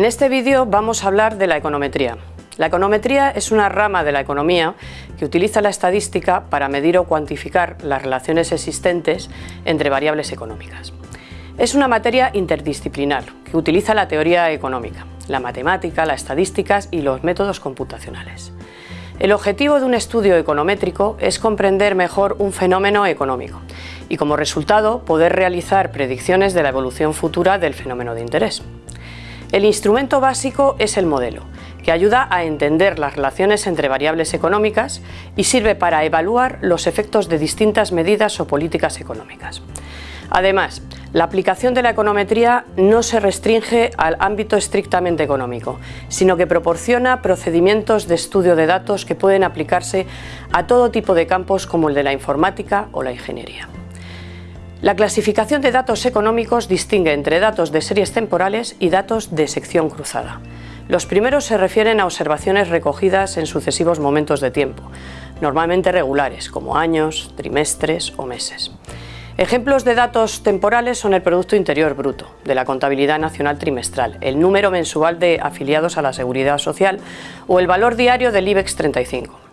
En este vídeo vamos a hablar de la econometría. La econometría es una rama de la economía que utiliza la estadística para medir o cuantificar las relaciones existentes entre variables económicas. Es una materia interdisciplinar que utiliza la teoría económica, la matemática, las estadísticas y los métodos computacionales. El objetivo de un estudio econométrico es comprender mejor un fenómeno económico y como resultado poder realizar predicciones de la evolución futura del fenómeno de interés. El instrumento básico es el modelo, que ayuda a entender las relaciones entre variables económicas y sirve para evaluar los efectos de distintas medidas o políticas económicas. Además, la aplicación de la econometría no se restringe al ámbito estrictamente económico, sino que proporciona procedimientos de estudio de datos que pueden aplicarse a todo tipo de campos como el de la informática o la ingeniería. La clasificación de datos económicos distingue entre datos de series temporales y datos de sección cruzada. Los primeros se refieren a observaciones recogidas en sucesivos momentos de tiempo, normalmente regulares, como años, trimestres o meses. Ejemplos de datos temporales son el Producto Interior Bruto, de la Contabilidad Nacional Trimestral, el número mensual de afiliados a la Seguridad Social o el valor diario del IBEX 35.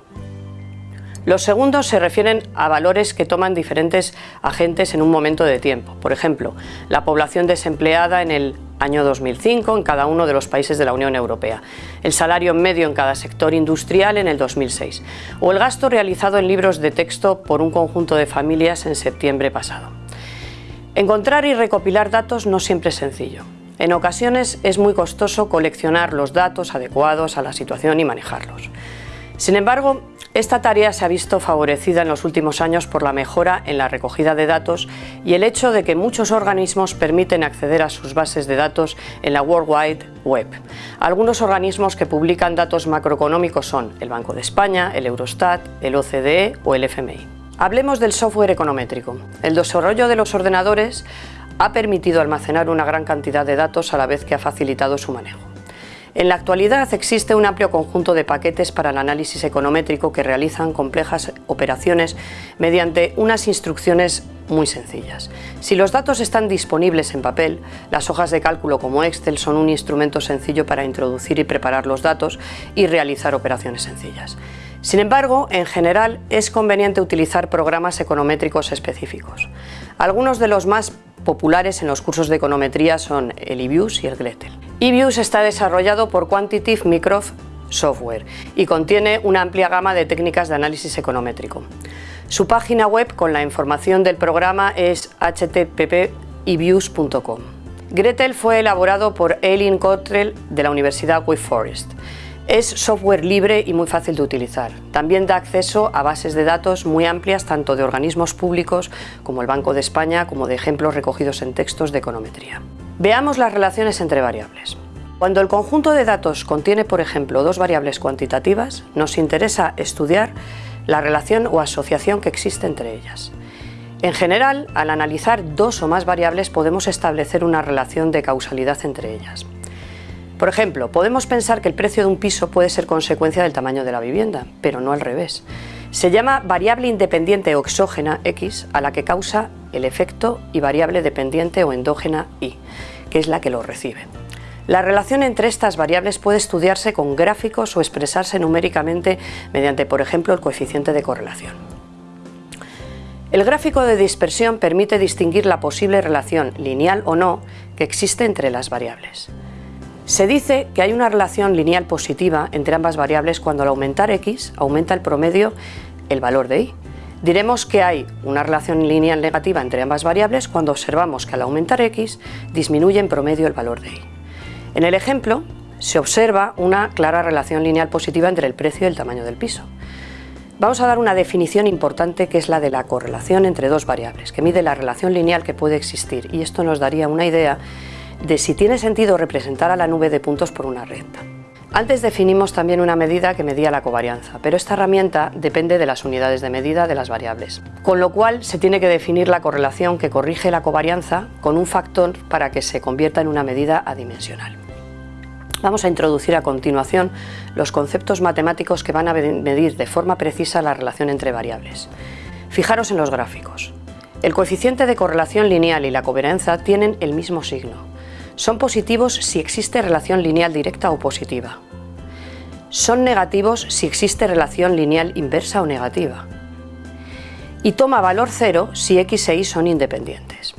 Los segundos se refieren a valores que toman diferentes agentes en un momento de tiempo. Por ejemplo, la población desempleada en el año 2005 en cada uno de los países de la Unión Europea, el salario medio en cada sector industrial en el 2006 o el gasto realizado en libros de texto por un conjunto de familias en septiembre pasado. Encontrar y recopilar datos no siempre es sencillo. En ocasiones es muy costoso coleccionar los datos adecuados a la situación y manejarlos. Sin embargo, esta tarea se ha visto favorecida en los últimos años por la mejora en la recogida de datos y el hecho de que muchos organismos permiten acceder a sus bases de datos en la World Wide Web. Algunos organismos que publican datos macroeconómicos son el Banco de España, el Eurostat, el OCDE o el FMI. Hablemos del software econométrico. El desarrollo de los ordenadores ha permitido almacenar una gran cantidad de datos a la vez que ha facilitado su manejo. En la actualidad existe un amplio conjunto de paquetes para el análisis econométrico que realizan complejas operaciones mediante unas instrucciones muy sencillas. Si los datos están disponibles en papel, las hojas de cálculo como Excel son un instrumento sencillo para introducir y preparar los datos y realizar operaciones sencillas. Sin embargo, en general es conveniente utilizar programas econométricos específicos. Algunos de los más populares en los cursos de econometría son el eViews y el Gretel. eViews está desarrollado por Quantitative Microsoft Software y contiene una amplia gama de técnicas de análisis econométrico. Su página web con la información del programa es http://eviews.com. Gretel fue elaborado por Eileen Cottrell de la Universidad Wake Forest. Es software libre y muy fácil de utilizar. También da acceso a bases de datos muy amplias tanto de organismos públicos como el Banco de España como de ejemplos recogidos en textos de econometría. Veamos las relaciones entre variables. Cuando el conjunto de datos contiene, por ejemplo, dos variables cuantitativas, nos interesa estudiar la relación o asociación que existe entre ellas. En general, al analizar dos o más variables podemos establecer una relación de causalidad entre ellas. Por ejemplo, podemos pensar que el precio de un piso puede ser consecuencia del tamaño de la vivienda, pero no al revés. Se llama variable independiente o exógena X a la que causa el efecto y variable dependiente o endógena Y, que es la que lo recibe. La relación entre estas variables puede estudiarse con gráficos o expresarse numéricamente mediante, por ejemplo, el coeficiente de correlación. El gráfico de dispersión permite distinguir la posible relación, lineal o no, que existe entre las variables. Se dice que hay una relación lineal positiva entre ambas variables cuando al aumentar x aumenta el promedio el valor de y. Diremos que hay una relación lineal negativa entre ambas variables cuando observamos que al aumentar x disminuye en promedio el valor de y. En el ejemplo se observa una clara relación lineal positiva entre el precio y el tamaño del piso. Vamos a dar una definición importante que es la de la correlación entre dos variables, que mide la relación lineal que puede existir y esto nos daría una idea de si tiene sentido representar a la nube de puntos por una recta. Antes definimos también una medida que medía la covarianza, pero esta herramienta depende de las unidades de medida de las variables, con lo cual se tiene que definir la correlación que corrige la covarianza con un factor para que se convierta en una medida adimensional. Vamos a introducir a continuación los conceptos matemáticos que van a medir de forma precisa la relación entre variables. Fijaros en los gráficos. El coeficiente de correlación lineal y la covarianza tienen el mismo signo, Son positivos si existe relación lineal directa o positiva. Son negativos si existe relación lineal inversa o negativa. Y toma valor cero si x e y son independientes.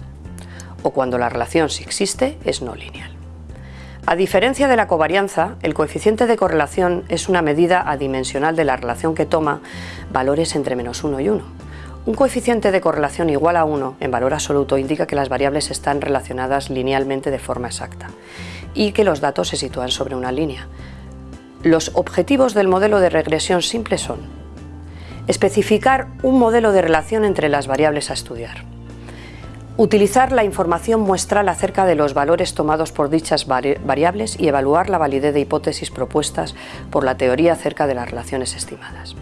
O cuando la relación, si existe, es no lineal. A diferencia de la covarianza, el coeficiente de correlación es una medida adimensional de la relación que toma valores entre menos 1 y 1. Un coeficiente de correlación igual a 1 en valor absoluto indica que las variables están relacionadas linealmente de forma exacta y que los datos se sitúan sobre una línea. Los objetivos del modelo de regresión simple son especificar un modelo de relación entre las variables a estudiar, utilizar la información muestral acerca de los valores tomados por dichas variables y evaluar la validez de hipótesis propuestas por la teoría acerca de las relaciones estimadas.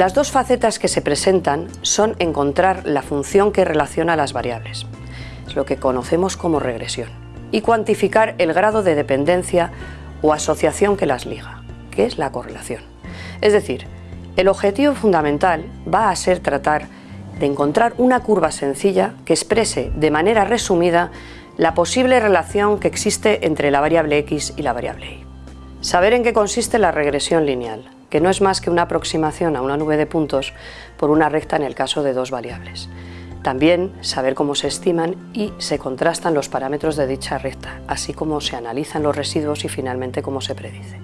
Las dos facetas que se presentan son encontrar la función que relaciona las variables, es lo que conocemos como regresión, y cuantificar el grado de dependencia o asociación que las liga, que es la correlación. Es decir, el objetivo fundamental va a ser tratar de encontrar una curva sencilla que exprese de manera resumida la posible relación que existe entre la variable x y la variable y. Saber en qué consiste la regresión lineal, que no es más que una aproximación a una nube de puntos por una recta en el caso de dos variables. También saber cómo se estiman y se contrastan los parámetros de dicha recta, así como se analizan los residuos y finalmente cómo se predice.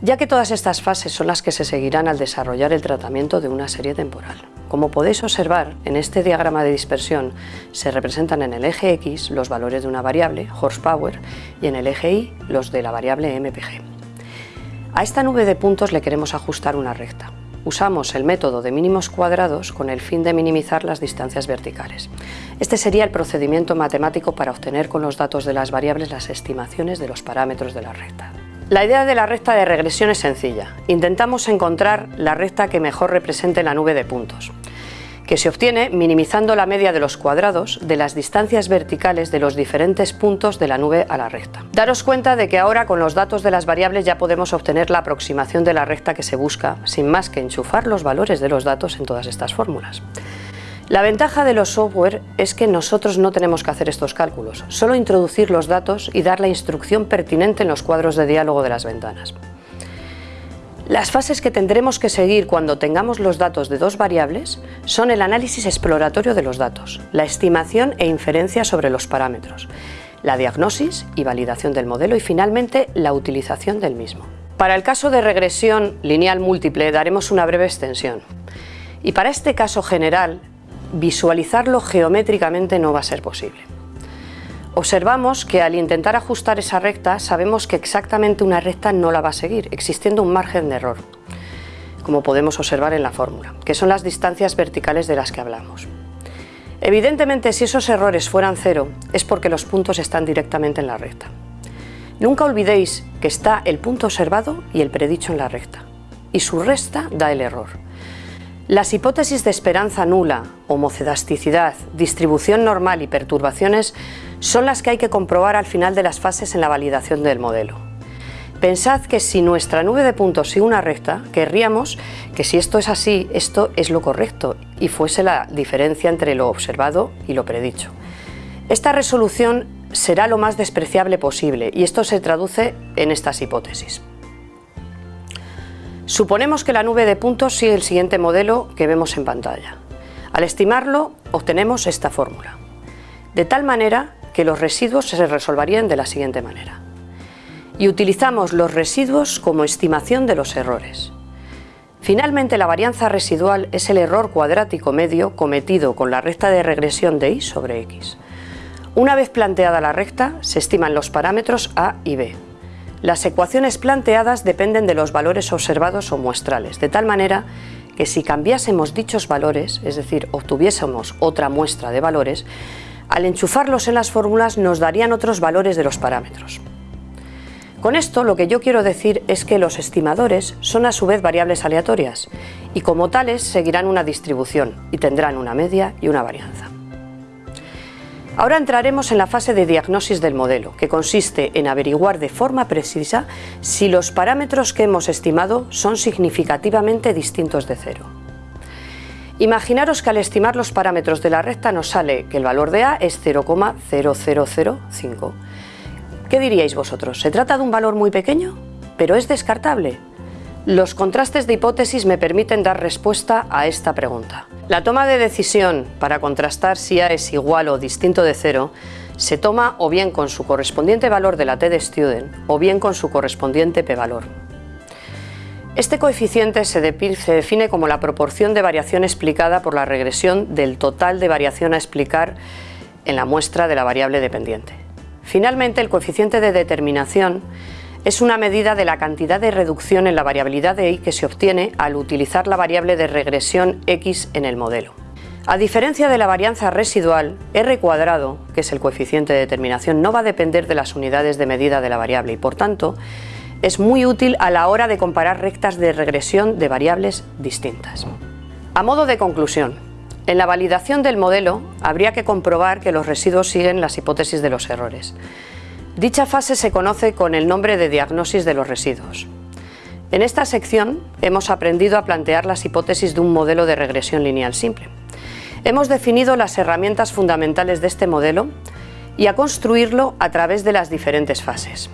Ya que todas estas fases son las que se seguirán al desarrollar el tratamiento de una serie temporal. Como podéis observar, en este diagrama de dispersión se representan en el eje X los valores de una variable, horsepower, y en el eje Y los de la variable MPG. A esta nube de puntos le queremos ajustar una recta. Usamos el método de mínimos cuadrados con el fin de minimizar las distancias verticales. Este sería el procedimiento matemático para obtener con los datos de las variables las estimaciones de los parámetros de la recta. La idea de la recta de regresión es sencilla. Intentamos encontrar la recta que mejor represente la nube de puntos que se obtiene minimizando la media de los cuadrados de las distancias verticales de los diferentes puntos de la nube a la recta. Daros cuenta de que ahora con los datos de las variables ya podemos obtener la aproximación de la recta que se busca, sin más que enchufar los valores de los datos en todas estas fórmulas. La ventaja de los software es que nosotros no tenemos que hacer estos cálculos, solo introducir los datos y dar la instrucción pertinente en los cuadros de diálogo de las ventanas. Las fases que tendremos que seguir cuando tengamos los datos de dos variables son el análisis exploratorio de los datos, la estimación e inferencia sobre los parámetros, la diagnosis y validación del modelo y finalmente la utilización del mismo. Para el caso de regresión lineal múltiple daremos una breve extensión y para este caso general visualizarlo geométricamente no va a ser posible. Observamos que al intentar ajustar esa recta sabemos que exactamente una recta no la va a seguir, existiendo un margen de error, como podemos observar en la fórmula, que son las distancias verticales de las que hablamos. Evidentemente, si esos errores fueran cero, es porque los puntos están directamente en la recta. Nunca olvidéis que está el punto observado y el predicho en la recta, y su resta da el error. Las hipótesis de esperanza nula, homocedasticidad, distribución normal y perturbaciones son las que hay que comprobar al final de las fases en la validación del modelo. Pensad que si nuestra nube de puntos sigue una recta, querríamos que si esto es así, esto es lo correcto y fuese la diferencia entre lo observado y lo predicho. Esta resolución será lo más despreciable posible y esto se traduce en estas hipótesis. Suponemos que la nube de puntos sigue el siguiente modelo que vemos en pantalla. Al estimarlo, obtenemos esta fórmula. De tal manera que los residuos se resolverían de la siguiente manera. Y utilizamos los residuos como estimación de los errores. Finalmente, la varianza residual es el error cuadrático medio cometido con la recta de regresión de y sobre x. Una vez planteada la recta, se estiman los parámetros a y b, las ecuaciones planteadas dependen de los valores observados o muestrales, de tal manera que si cambiásemos dichos valores, es decir, obtuviésemos otra muestra de valores, al enchufarlos en las fórmulas nos darían otros valores de los parámetros. Con esto lo que yo quiero decir es que los estimadores son a su vez variables aleatorias y como tales seguirán una distribución y tendrán una media y una varianza. Ahora entraremos en la fase de diagnosis del modelo, que consiste en averiguar de forma precisa si los parámetros que hemos estimado son significativamente distintos de cero. Imaginaros que al estimar los parámetros de la recta nos sale que el valor de A es 0,0005 ¿Qué diríais vosotros? ¿Se trata de un valor muy pequeño? ¿Pero es descartable? Los contrastes de hipótesis me permiten dar respuesta a esta pregunta. La toma de decisión para contrastar si A es igual o distinto de cero se toma o bien con su correspondiente valor de la t de student o bien con su correspondiente p-valor. Este coeficiente se, define como la proporción de variación explicada por la regresión del total de variación a explicar en la muestra de la variable dependiente. Finalmente, el coeficiente de determinación es una medida de la cantidad de reducción en la variabilidad de y que se obtiene al utilizar la variable de regresión x en el modelo. A diferencia de la varianza residual, r cuadrado, que es el coeficiente de determinación, no va a depender de las unidades de medida de la variable y por tanto es muy útil a la hora de comparar rectas de regresión de variables distintas. A modo de conclusión, en la validación del modelo habría que comprobar que los residuos siguen las hipótesis de los errores. Dicha fase se conoce con el nombre de diagnosis de los residuos. En esta sección hemos aprendido a plantear las hipótesis de un modelo de regresión lineal simple. Hemos definido las herramientas fundamentales de este modelo y a construirlo a través de las diferentes fases.